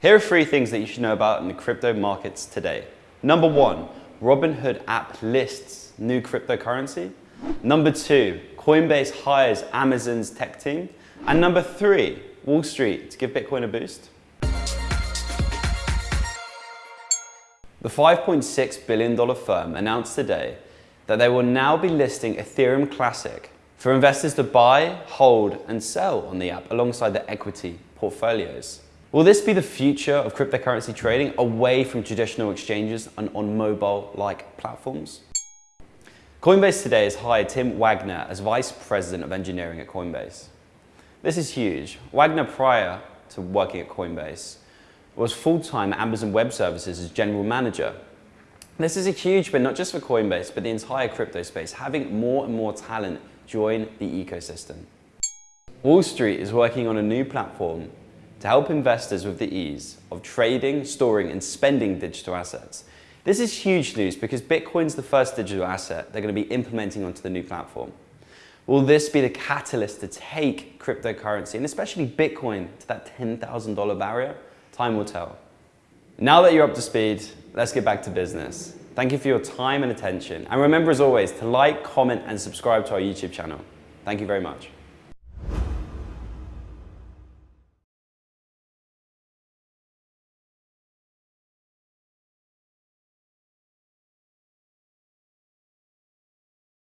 Here are three things that you should know about in the crypto markets today. Number one, Robinhood app lists new cryptocurrency. Number two, Coinbase hires Amazon's tech team. And number three, Wall Street to give Bitcoin a boost. The $5.6 billion firm announced today that they will now be listing Ethereum Classic for investors to buy, hold, and sell on the app alongside their equity portfolios. Will this be the future of cryptocurrency trading away from traditional exchanges and on mobile-like platforms? Coinbase today has hired Tim Wagner as Vice President of Engineering at Coinbase. This is huge. Wagner, prior to working at Coinbase, was full-time at Amazon Web Services as General Manager. This is a huge win, not just for Coinbase, but the entire crypto space, having more and more talent join the ecosystem. Wall Street is working on a new platform to help investors with the ease of trading, storing, and spending digital assets. This is huge news because Bitcoin's the first digital asset they're going to be implementing onto the new platform. Will this be the catalyst to take cryptocurrency, and especially Bitcoin, to that $10,000 barrier? Time will tell. Now that you're up to speed, let's get back to business. Thank you for your time and attention. And remember, as always, to like, comment, and subscribe to our YouTube channel. Thank you very much.